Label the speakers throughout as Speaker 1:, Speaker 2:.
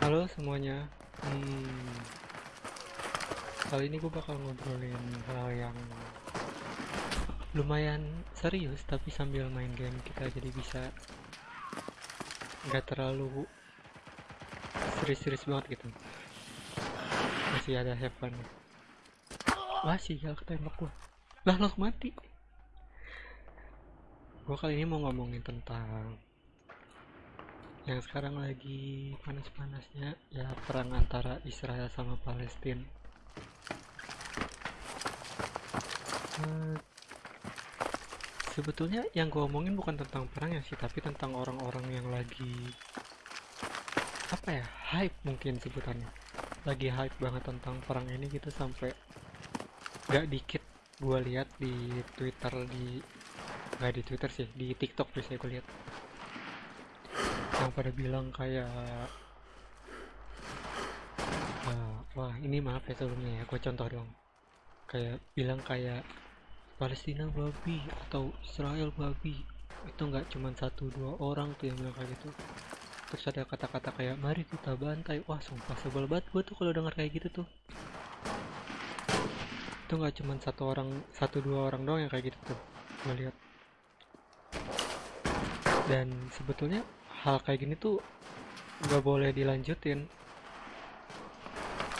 Speaker 1: Halo semuanya. Hmm, kali ini gue bakal ngobrolin hal yang lumayan serius, tapi sambil main game kita jadi bisa nggak terlalu serius-serius banget gitu. Masih ada have fun. Wah sial ketembak gua. Lah lo mati. Gue kali ini mau ngomongin tentang yang sekarang lagi panas-panasnya ya perang antara Israel sama Palestina. Eh, sebetulnya yang gue omongin bukan tentang perangnya sih, tapi tentang orang-orang yang lagi apa ya hype mungkin sebutannya. Lagi hype banget tentang perang ini gitu sampai gak dikit gue lihat di Twitter di nggak di Twitter sih di TikTok biasanya gue lihat yang pada bilang kayak "Ah, wah ini maaf ya sebelumnya ya gue contoh dong kayak bilang kayak Palestina babi atau Israel babi. Itu nggak cuma satu dua orang tuh yang bilang kayak gitu. Terus ada kata-kata kayak mari kita bantai. Wah sumpah sebel banget gue tuh kalau denger kayak gitu tuh. Itu nggak cuma satu orang satu dua orang doang yang kayak gitu tuh gue lihat dan sebetulnya hal kayak gini tuh nggak boleh dilanjutin.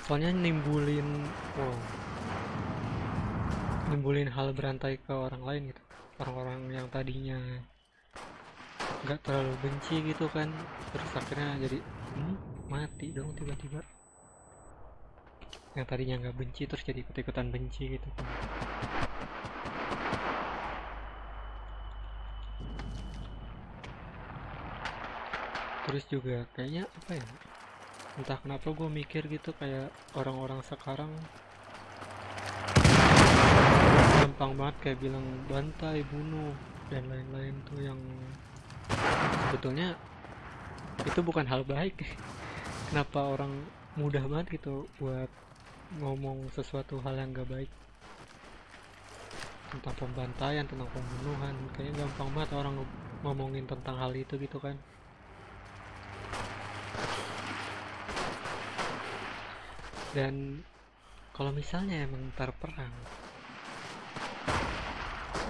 Speaker 1: Soalnya nimbulin wow, nimbulin hal berantai ke orang lain gitu. Orang-orang yang tadinya nggak terlalu benci gitu kan terus akhirnya jadi hmm, mati dong tiba-tiba. Yang tadinya nggak benci terus jadi ikut-ikutan benci gitu kan terus juga kayaknya apa ya entah kenapa gue mikir gitu kayak orang-orang sekarang gampang banget kayak bilang bantai bunuh dan lain-lain tuh yang sebetulnya itu bukan hal baik. Kenapa orang mudah banget gitu buat ngomong sesuatu hal yang gak baik? Tentang pembantaian tentang pembunuhan kayaknya gampang banget orang ngomongin tentang hal itu gitu kan dan kalau misalnya emang ntar perang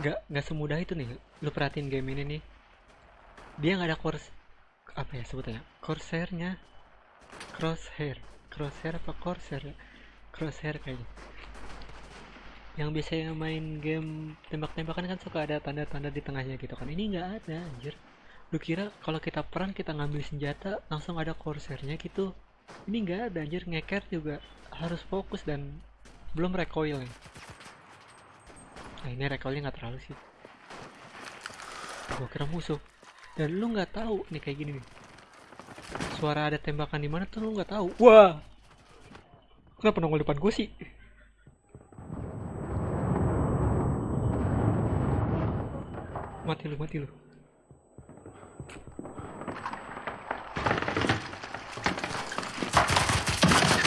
Speaker 1: nggak nggak semudah itu nih. Lu perhatiin game ini nih. Dia nggak ada course apa ya sebutnya corsairnya crosshair. Crosshair apa corsair? Crosshair kayaknya. Yang biasanya main game tembak-tembakan kan suka ada tanda-tanda di tengahnya gitu kan. Ini nggak ada anjir. Lu kira kalau kita perang kita ngambil senjata langsung ada corsairnya gitu ini nggak ada anjir. Ngeker juga harus fokus dan belum recoil nih nah ini recoilnya nggak terlalu sih. Gua kira musuh. Dan lu nggak tahu nih kayak gini nih. Suara ada tembakan di mana tuh lu nggak tahu. Wah! Kenapa nongol depan gue sih? Mati lu mati lu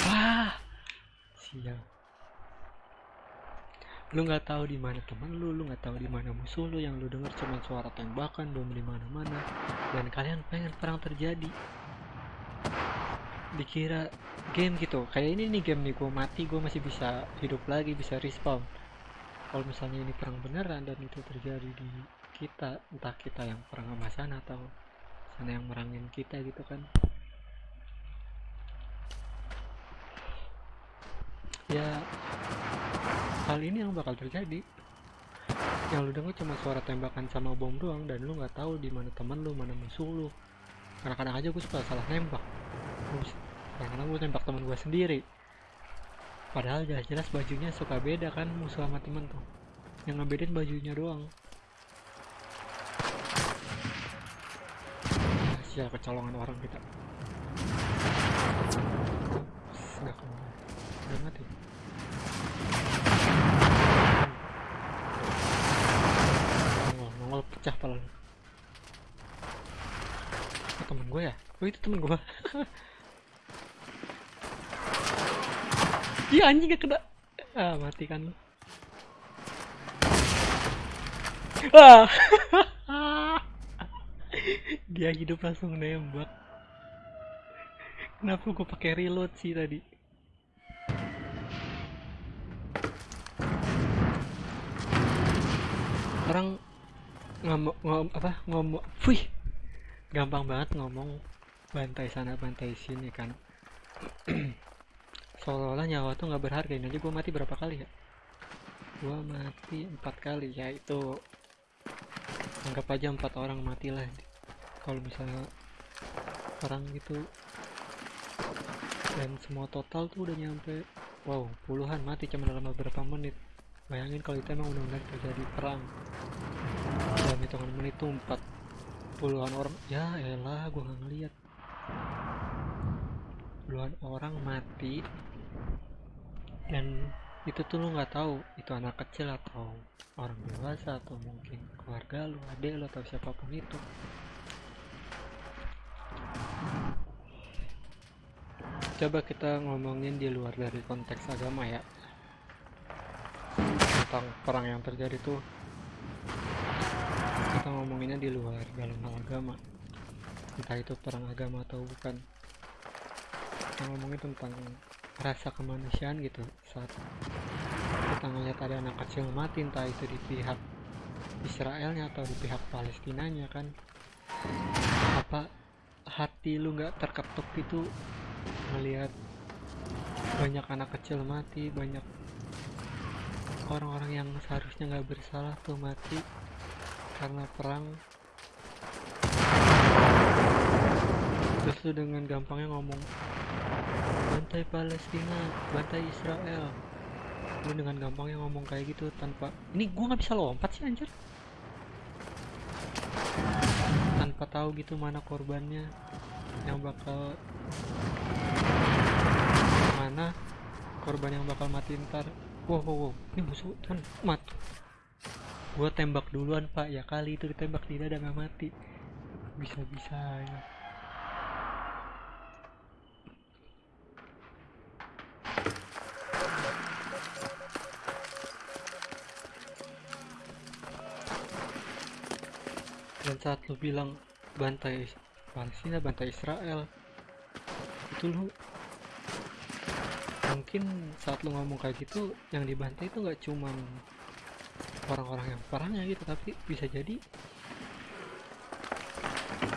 Speaker 1: wah sial lu nggak tahu di mana teman lu lu nggak tahu di mana musuh lu yang lu dengar cuma suara tembakan bom di mana-mana dan kalian pengen perang terjadi. Dikira game gitu. Kayak ini nih game nih gue mati gue masih bisa hidup lagi bisa respawn. Kalau misalnya ini perang beneran dan itu terjadi di kita entah kita yang perang sama sana atau sana yang merangin kita gitu kan. Ya hal ini yang bakal terjadi. Yang lu denger cuma suara tembakan sama bom doang dan lu nggak tahu di mana teman lu mana musuh lu. Kadang-kadang aja gue suka salah nembak. Kadang-kadang gue nembak teman gue sendiri. Padahal jelas-jelas bajunya suka beda kan musuh sama temen tuh. Yang ngebedain bajunya doang. Ah, sial kecolongan orang kita. Nggak ke mana mati nongol nongol pecah pala lu. Oh, temen gue ya? Oh itu temen gue iya anjing gak kena. Ah mati kan lu. Ah. Dia hidup langsung nembak. Kenapa gue pakai reload sih tadi? Orang ngomong ngom, apa ngomong, wih, gampang banget ngomong bantai sana bantai sini kan. Seolah-olah nyawa tuh nggak berharga. Ini aja gue mati berapa kali ya? Gue mati empat kali ya itu anggap aja empat orang mati lah kalau misalnya orang gitu dan semua total tuh udah nyampe wow puluhan mati cuma dalam beberapa menit bayangin kalau itu emang benar-benar terjadi perang dalam hitungan menit tuh empat puluhan orang ya elah gua nggak ngeliat. Puluhan orang mati. Dan itu tuh lu nggak tahu itu anak kecil atau orang dewasa atau mungkin keluarga lu adek lu atau siapa pun itu. Coba kita ngomongin di luar dari konteks agama ya. Tentang perang yang terjadi tuh kita ngomonginnya di luar dalam hal agama. Entah itu perang agama atau bukan. Kita ngomongin tentang rasa kemanusiaan gitu. Saat kita ngeliat ada anak kecil mati entah itu di pihak Israelnya atau di pihak Palestinanya kan. Apa hati lu nggak terketuk gitu melihat banyak anak kecil mati banyak orang-orang yang seharusnya nggak bersalah tuh mati karena perang. Terus dengan gampangnya ngomong bantai Palestina bantai Israel. Lu dengan gampangnya ngomong kayak gitu tanpa ini gua nggak bisa lompat sih anjir. Tanpa tahu gitu mana korbannya yang bakal mana korban yang bakal mati ntar. Wow wow, wow. ini musuh kan mat gua tembak duluan pak. Ya kali itu ditembak tidak ada nggak mati. Bisa bisa ya. Dan saat lu bilang bantai Palestina bantai Israel itu lu mungkin saat lu ngomong kayak gitu yang dibantai itu nggak cuman orang-orang yang perangnya gitu tapi bisa jadi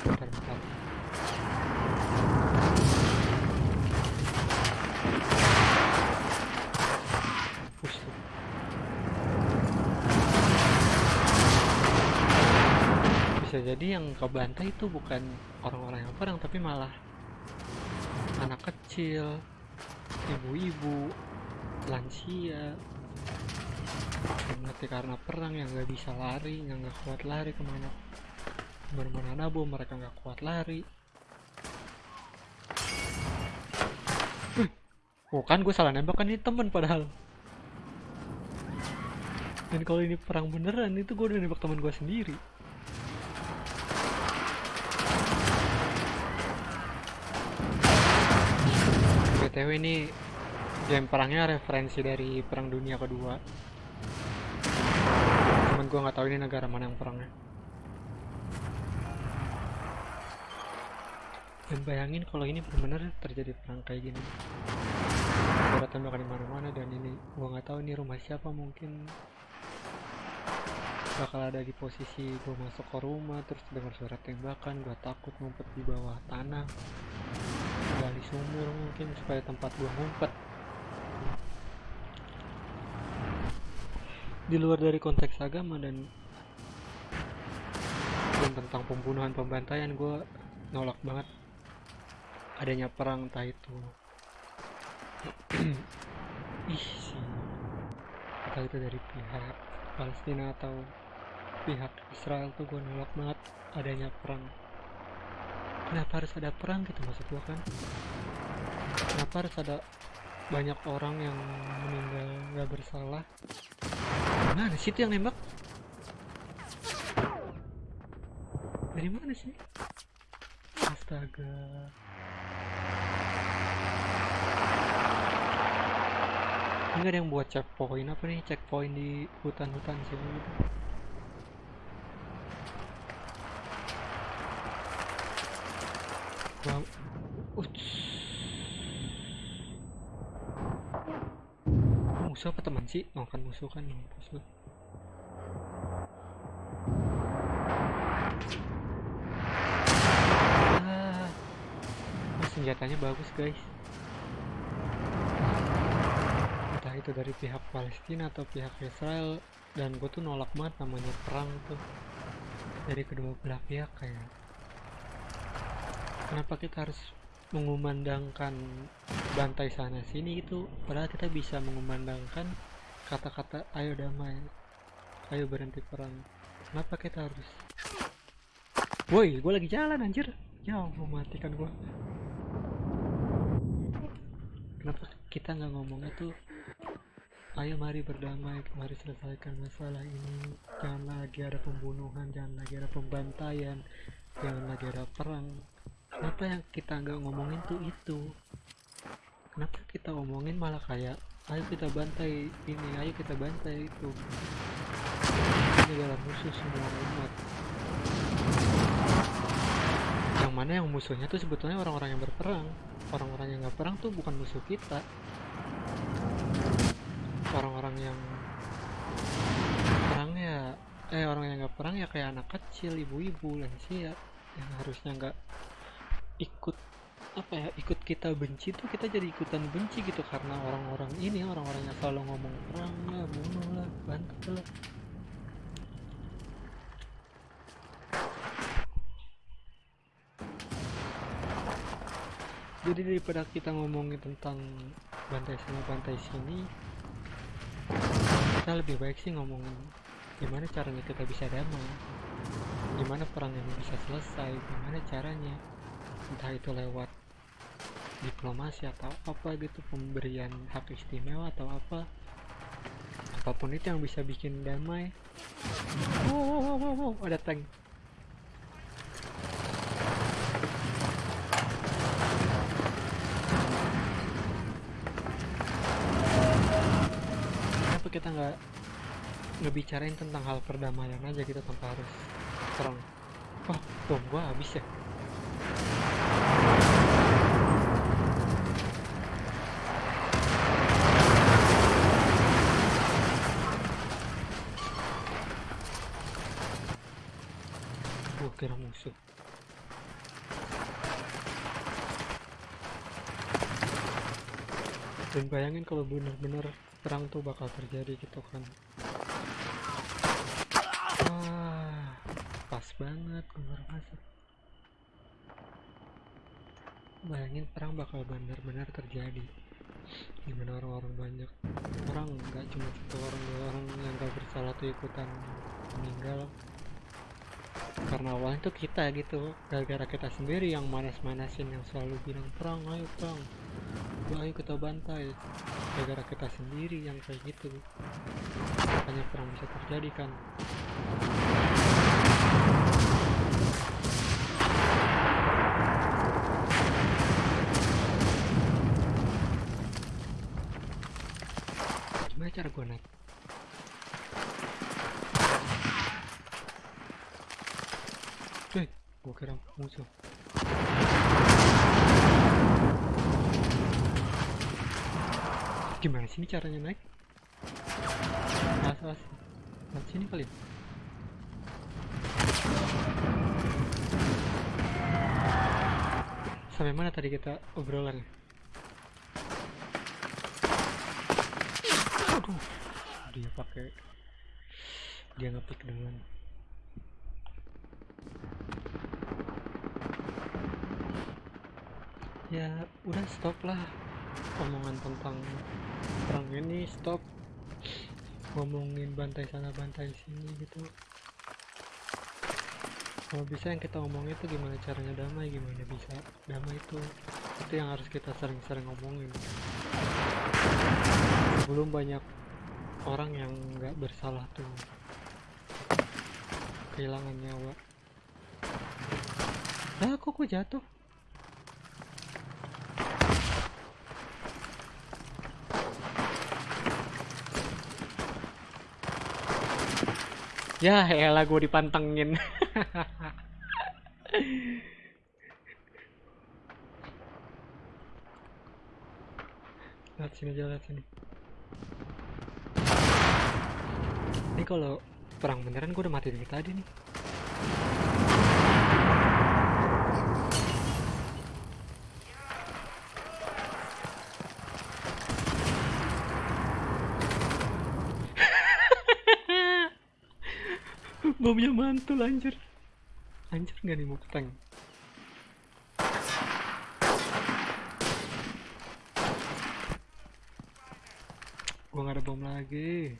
Speaker 1: bentar, bentar. Bisa jadi yang kebantai itu bukan orang-orang yang perang tapi malah anak kecil ibu-ibu lansia mati karena perang yang nggak bisa lari yang nggak kuat lari ke mana? Ke mana-mana nabo mereka nggak kuat lari. Oh kan gue salah nembak kan ini temen padahal. Dan kalau ini perang beneran itu gue udah nembak teman gue sendiri. BTW ini game perangnya referensi dari perang dunia kedua gue nggak tahu ini negara mana yang perangnya. Dan bayangin kalau ini benar-benar terjadi perang kayak gini. Ada tembakan di mana-mana dan ini gue nggak tahu ini rumah siapa mungkin. Bakal ada di posisi gue masuk ke rumah terus dengar suara tembakan gue takut ngumpet di bawah tanah. Gali sumur mungkin supaya tempat gue ngumpet di luar dari konteks agama dan dan tentang pembunuhan pembantaian gue nolak banget adanya perang entah itu. Ih sih entah itu dari pihak Palestina atau pihak Israel tuh gue nolak banget adanya perang. Kenapa harus ada perang gitu maksud gue kan? Kenapa harus ada banyak orang yang meninggal nggak bersalah mana sih itu yang nembak dari mana sih astaga ini ada yang buat checkpoint apa nih checkpoint di hutan-hutan gitu Wow. Uts. Musuh apa teman sih? Oh kan musuh kan lu ah senjatanya bagus guys. Entah itu dari pihak Palestina atau pihak Israel dan gue tuh nolak banget namanya perang tuh. Dari kedua belah pihak kayak kenapa kita harus mengumandangkan bantai sana sini gitu padahal kita bisa mengumandangkan kata-kata ayo damai ayo berhenti perang. Kenapa kita harus? Woi gue lagi jalan anjir. Ya mau matikan gue kenapa kita nggak ngomongnya tuh ayo mari berdamai mari selesaikan masalah ini. Jangan lagi ada pembunuhan jangan lagi ada pembantaian jangan lagi ada perang kenapa yang kita nggak ngomongin tuh itu? Kenapa kita ngomongin malah kayak ayo kita bantai ini ayo kita bantai itu. Ini adalah musuh semua umat. Yang mana yang musuhnya tuh sebetulnya orang-orang yang berperang. Orang-orang yang nggak perang tuh bukan musuh kita. Orang-orang yang perang ya eh orang yang nggak perang ya kayak anak kecil ibu-ibu lansia yang harusnya nggak ikut apa ya ikut kita benci tuh kita jadi ikutan benci gitu karena orang-orang ini orang-orang yang selalu ngomong perang lah bunuh lah bantu lah. Jadi daripada kita ngomongin tentang bantai sana bantai sini kita lebih baik sih ngomongin gimana caranya kita bisa damai gimana perang ini bisa selesai gimana caranya entah itu lewat diplomasi atau apa gitu pemberian hak istimewa atau apa. Apa pun itu yang bisa bikin damai. Wow, wow, wow, wow, wow. ada tank. Kenapa kita nggak ngebicarain tentang hal perdamaian aja gitu tanpa harus perang wah bom gua habis ya gua kira musuh dan bayangin kalau bener-bener perang tuh bakal terjadi gitu kan. Wah pas banget keluar masuk. Bayangin perang bakal benar-benar terjadi. Gimana orang-orang banyak? Orang nggak cuma satu orang dua orang yang gak bersalah tuh ikutan meninggal. Karena awalnya tuh kita gitu. Gara-gara kita sendiri yang manas-manasin yang selalu bilang perang ayo perang ayo kita bantai. Gara-gara kita sendiri yang kayak gitu. Makanya perang bisa terjadi kan? Gimana cara gue naik? Cuy, gue kira musuh gimana sini caranya naik? Alas alas lewat sini kali ya? sampai mana tadi kita obrolan aduh dia pakai dia ngepick duluan ya udah stop lah omongan tentang perang ini stop. Ngomongin bantai sana bantai sini gitu. Kalau bisa yang kita omongin itu gimana caranya damai gimana bisa damai itu? Itu yang harus kita sering-sering ngomongin belum banyak orang yang nggak bersalah tuh. Kehilangan nyawa. Lah kok gue jatuh Ya elah gue dipantengin. lihat sini aja lihat sini. Ini kalau perang beneran gue udah mati dari tadi nih. Bomnya mantul anjir. Anjir nggak nih mau tank? Gua nggak ada bom lagi.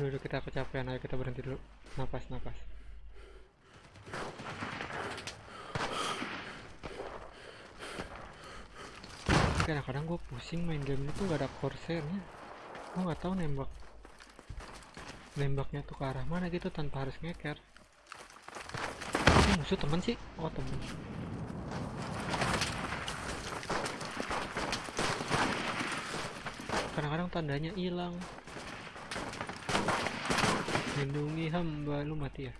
Speaker 1: Dulu kita kecapean, ayo kita berhenti dulu. Napas, napas. Kadang-kadang gue pusing main game itu gak ada corsairnya. Gue nggak tahu nembak nembaknya tuh ke arah mana gitu tanpa harus ngeker. Ini musuh temen sih? Oh temen. Kadang-kadang tandanya hilang. Lindungi hamba lu mati ya.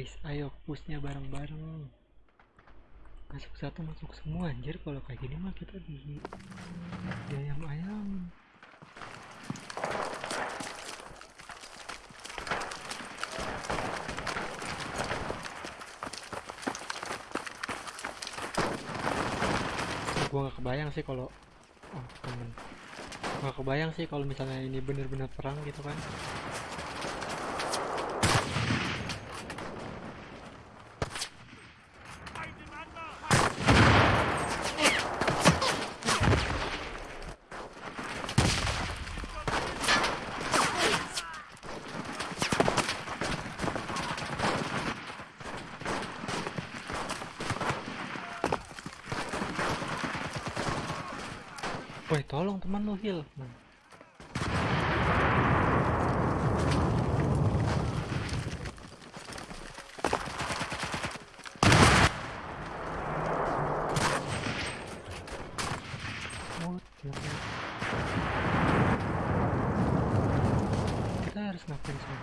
Speaker 1: Guys, ayo pushnya bareng-bareng. Masuk satu masuk semua anjir kalau kayak gini mah kita di ayam-ayam. Gua nggak kebayang sih kalau oh temen nggak kebayang sih kalau misalnya ini bener-bener perang gitu kan Woi tolong teman lu heal hell? Kita harus ngapain sih?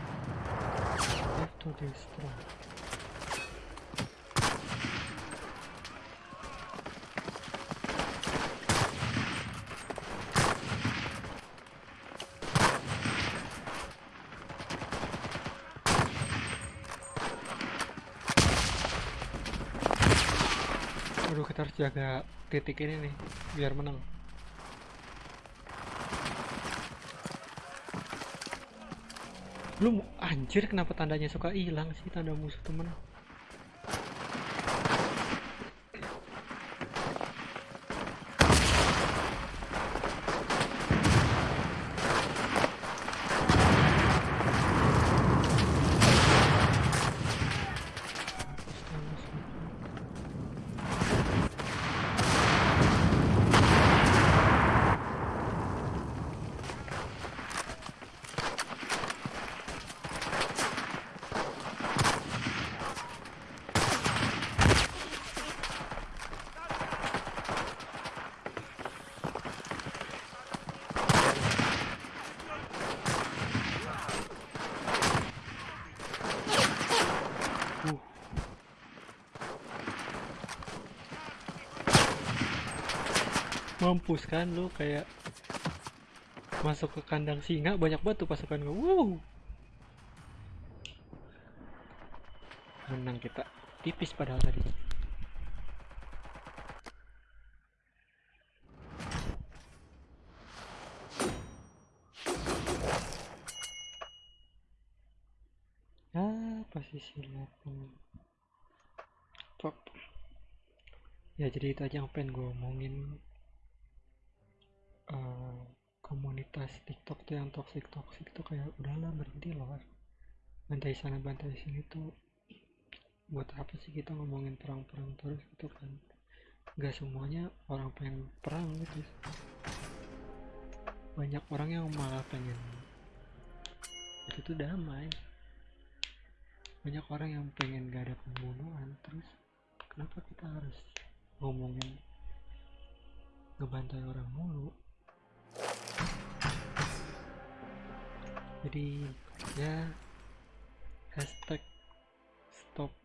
Speaker 1: Have to destroy. Aduh kita harus jaga titik ini nih biar menang. Lu anjir kenapa tandanya suka hilang sih tanda musuh temen? Uh. Mampus kan lu kayak masuk ke kandang singa banyak tuh pasukan gue. Wow. Menang kita tipis padahal tadi. Ah, 8 Top. Ya jadi itu aja yang pengen gue omongin. Eh, komunitas TikTok tuh yang toxic toxic tuh kayak udahlah berhenti loh. Bantai sana bantai sini tuh buat apa sih kita ngomongin perang-perang terus gitu kan? Gak semuanya orang pengen perang gitu banyak orang yang malah pengen itu tuh damai banyak orang yang pengen gak ada pembunuhan terus kenapa kita harus ngomongin ngebantai orang mulu? Jadi ya hashtag stop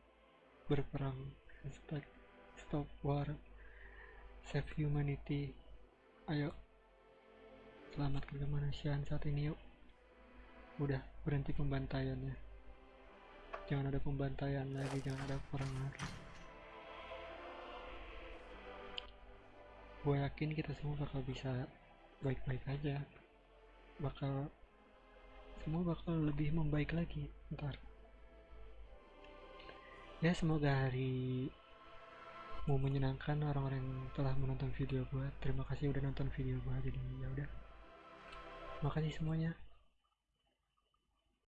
Speaker 1: berperang hashtag stop war save humanity. Ayo selamatkan kemanusiaan saat ini yuk. Udah berhenti pembantaiannya jangan ada pembantaian lagi jangan ada perang lagi gue yakin kita semua bakal bisa baik-baik aja. Bakal semua bakal lebih membaik lagi ntar. Ya semoga hari mau menyenangkan orang-orang yang telah menonton video gue terima kasih udah nonton video gue jadi ya udah. Makasih semuanya